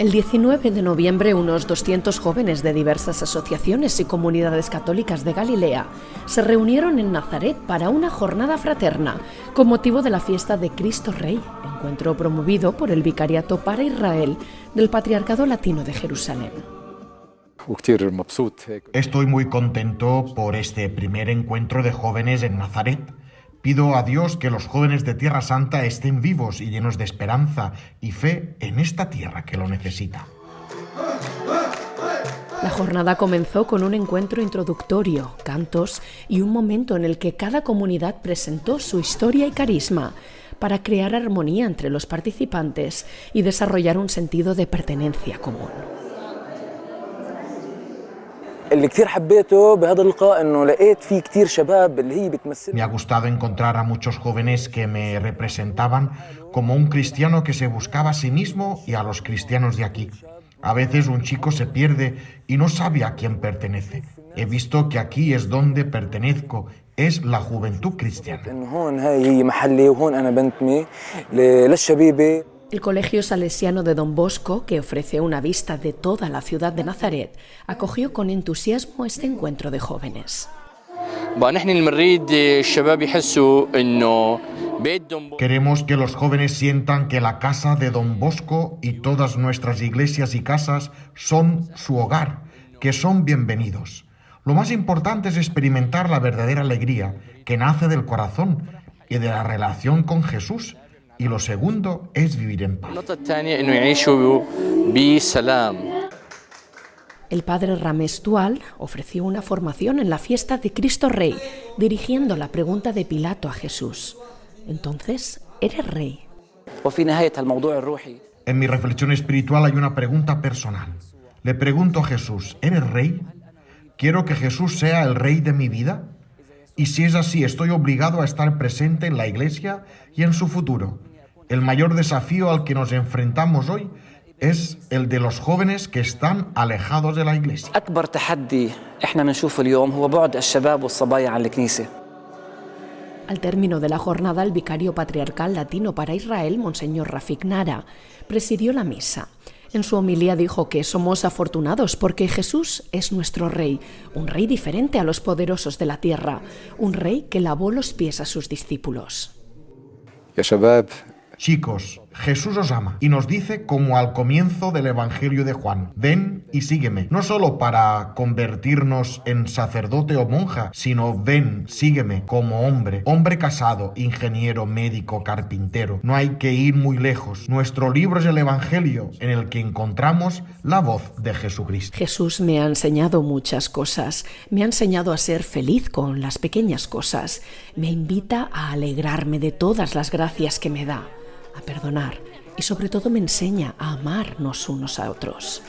El 19 de noviembre, unos 200 jóvenes de diversas asociaciones y comunidades católicas de Galilea se reunieron en Nazaret para una jornada fraterna con motivo de la fiesta de Cristo Rey, encuentro promovido por el Vicariato para Israel del Patriarcado Latino de Jerusalén. Estoy muy contento por este primer encuentro de jóvenes en Nazaret Pido a Dios que los jóvenes de Tierra Santa estén vivos y llenos de esperanza y fe en esta tierra que lo necesita. La jornada comenzó con un encuentro introductorio, cantos y un momento en el que cada comunidad presentó su historia y carisma para crear armonía entre los participantes y desarrollar un sentido de pertenencia común. Me ha gustado encontrar a muchos jóvenes que me representaban como un cristiano que se buscaba a sí mismo y a los cristianos de aquí. A veces un chico se pierde y no sabe a quién pertenece. He visto que aquí es donde pertenezco, es la juventud cristiana. El Colegio Salesiano de Don Bosco, que ofrece una vista de toda la ciudad de Nazaret, acogió con entusiasmo este encuentro de jóvenes. Queremos que los jóvenes sientan que la casa de Don Bosco y todas nuestras iglesias y casas son su hogar, que son bienvenidos. Lo más importante es experimentar la verdadera alegría que nace del corazón y de la relación con Jesús y lo segundo es vivir en paz. El padre Ramés Dual ofreció una formación en la fiesta de Cristo Rey, dirigiendo la pregunta de Pilato a Jesús. Entonces, ¿eres rey? En mi reflexión espiritual hay una pregunta personal. Le pregunto a Jesús, ¿eres rey? ¿Quiero que Jesús sea el rey de mi vida? Y si es así, estoy obligado a estar presente en la iglesia y en su futuro el mayor desafío al que nos enfrentamos hoy es el de los jóvenes que están alejados de la iglesia. Al término de la jornada, el vicario patriarcal latino para Israel, Monseñor Rafik Nara, presidió la misa. En su homilía dijo que somos afortunados porque Jesús es nuestro rey, un rey diferente a los poderosos de la tierra, un rey que lavó los pies a sus discípulos. Chicos, Jesús os ama y nos dice como al comienzo del Evangelio de Juan, ven y sígueme, no solo para convertirnos en sacerdote o monja, sino ven, sígueme como hombre, hombre casado, ingeniero, médico, carpintero. No hay que ir muy lejos. Nuestro libro es el Evangelio en el que encontramos la voz de Jesucristo. Jesús me ha enseñado muchas cosas, me ha enseñado a ser feliz con las pequeñas cosas, me invita a alegrarme de todas las gracias que me da a perdonar y sobre todo me enseña a amarnos unos a otros.